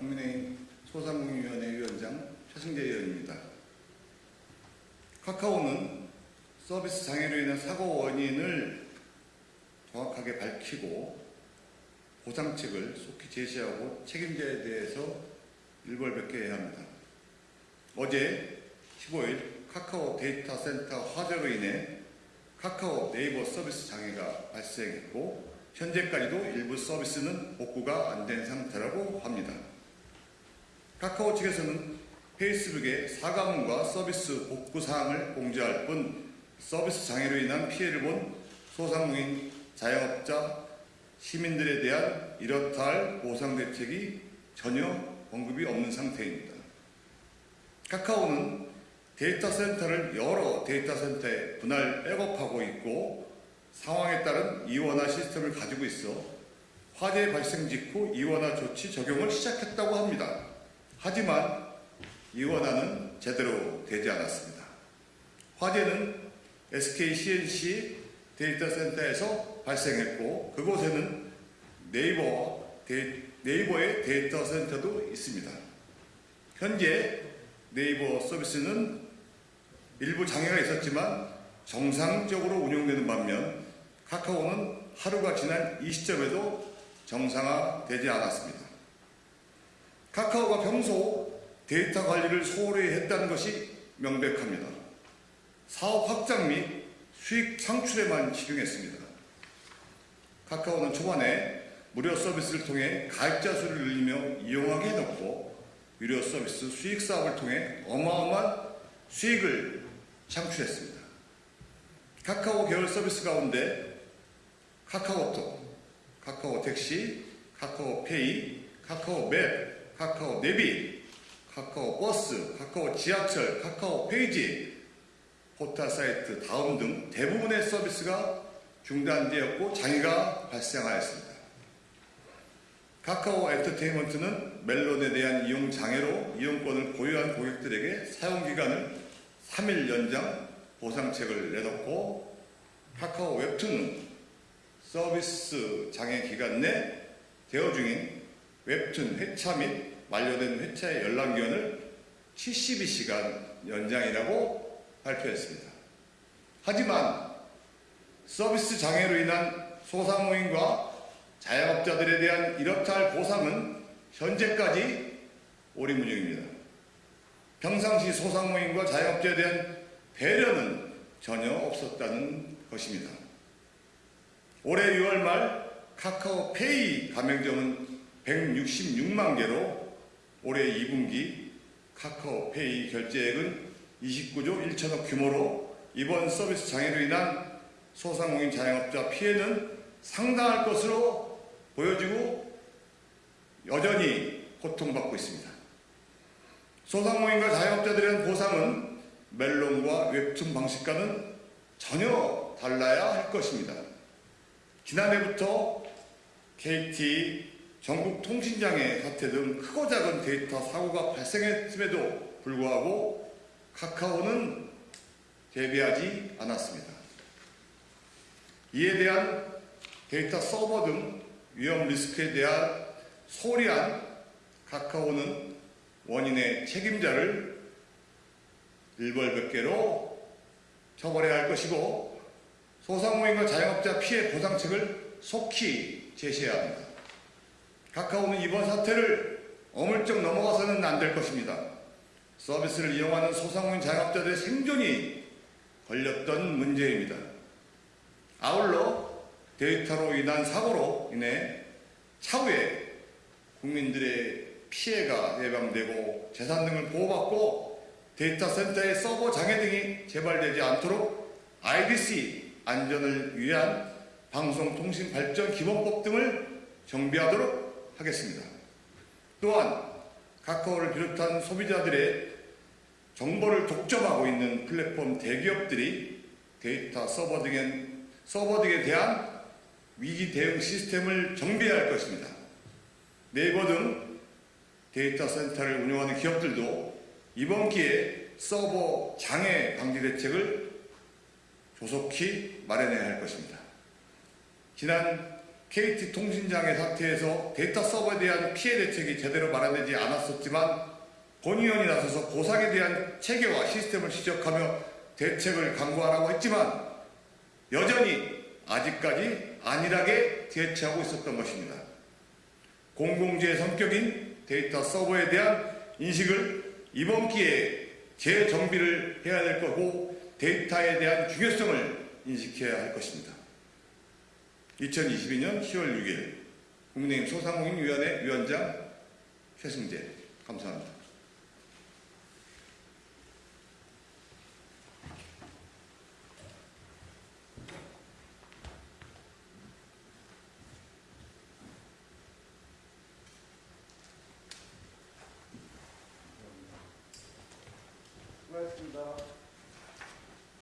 국민의힘 소상공인위원회 위원장 최승재 의원입니다. 카카오는 서비스 장애로 인한 사고 원인을 정확하게 밝히고 보상책을 속히 제시하고 책임자에 대해서 일벌백계 해야 합니다. 어제 15일 카카오 데이터 센터 화재로 인해 카카오 네이버 서비스 장애가 발생했고 현재까지도 일부 서비스는 복구가 안 된 상태라고 합니다. 카카오 측에서는 페이스북에 사과문과 서비스 복구 사항을 공지할 뿐 서비스 장애로 인한 피해를 본 소상공인, 자영업자, 시민들에 대한 이렇다 할 보상 대책이 전혀 언급이 없는 상태입니다. 카카오는 데이터 센터를 여러 데이터 센터에 분할 백업하고 있고 상황에 따른 이원화 시스템을 가지고 있어 화재 발생 직후 이원화 조치 적용을 시작했다고 합니다. 하지만 이원화는 제대로 되지 않았습니다. 화재는 SK C&C 데이터 센터에서 발생했고 그곳에는 네이버 네이버의 데이터 센터도 있습니다. 현재 네이버 서비스는 일부 장애가 있었지만 정상적으로 운영되는 반면 카카오는 하루가 지난 이 시점에도 정상화되지 않았습니다. 카카오가 평소 데이터 관리를 소홀히 했다는 것이 명백합니다. 사업 확장 및 수익 창출에만 집중했습니다. 카카오는 초반에 무료 서비스를 통해 가입자 수를 늘리며 이용하게 해놓고 유료 서비스 수익 사업을 통해 어마어마한 수익을 창출했습니다. 카카오 계열 서비스 가운데 카카오톡, 카카오 택시, 카카오 페이, 카카오 맵, 카카오 내비, 카카오 버스, 카카오 지하철, 카카오 페이지, 포털 사이트 다음 등 대부분의 서비스가 중단되었고 장애가 발생하였습니다. 카카오 엔터테인먼트는 멜론에 대한 이용 장애로 이용권을 보유한 고객들에게 사용 기간을 3일 연장 보상책을 내놓고 카카오 웹툰은 서비스 장애 기간 내 대여 중인 웹툰 회차 및 만료된 회차의 연락기간을 72시간 연장이라고 발표했습니다. 하지만 서비스 장애로 인한 소상공인과 자영업자들에 대한 이렇다 할 보상은 현재까지 오리무중입니다. 평상시 소상공인과 자영업자에 대한 배려는 전혀 없었다는 것입니다. 올해 6월 말 카카오페이 가맹점은 166만 개로 올해 2분기 카카오페이 결제액은 29조 1천억 규모로 이번 서비스 장애로 인한 소상공인 자영업자 피해는 상당할 것으로 보여지고 여전히 고통받고 있습니다. 소상공인과 자영업자들에 대한 보상은 멜론과 웹툰 방식과는 전혀 달라야 할 것입니다. 지난해부터 KT, 전국 통신장애 사태 등 크고 작은 데이터 사고가 발생했음에도 불구하고 카카오는 대비하지 않았습니다. 이에 대한 데이터 서버 등 위험 리스크에 대한 소리한 카카오는 원인의 책임자를 일벌백계로 처벌해야 할 것이고 소상공인과 자영업자 피해 보상책을 속히 제시해야 합니다. 카카오는 이번 사태를 어물쩍 넘어가서는 안 될 것입니다. 서비스를 이용하는 소상공인 자영업자들의 생존이 걸렸던 문제입니다. 아울러 데이터로 인한 사고로 인해 차후에 국민들의 피해가 예방되고 재산 등을 보호받고 데이터 센터의 서버 장애 등이 재발되지 않도록 IDC 안전을 위한 방송통신발전기본법 등을 정비하도록 하겠습니다. 또한 카카오를 비롯한 소비자들의 정보를 독점하고 있는 플랫폼 대기업들이 데이터 서버 등에, 서버 등에 대한 위기 대응 시스템을 정비해야 할 것입니다. 네이버 등 데이터 센터를 운영하는 기업들도 이번 기회에 서버 장애 방지 대책을 조속히 마련해야 할 것입니다. 지난 KT 통신장애 사태에서 데이터 서버에 대한 피해 대책이 제대로 마련되지 않았었지만 본 의원이 나서서 보상에 대한 체계와 시스템을 지적하며 대책을 강구하라고 했지만 여전히 아직까지 안일하게 대처하고 있었던 것입니다. 공공재의 성격인 데이터 서버에 대한 인식을 이번 기회에 재정비를 해야 될 거고 데이터에 대한 중요성을 인식해야 할 것입니다. 2022년 10월 6일 국민의힘 소상공인위원회 위원장 최승재 감사합니다. 수고하셨습니다.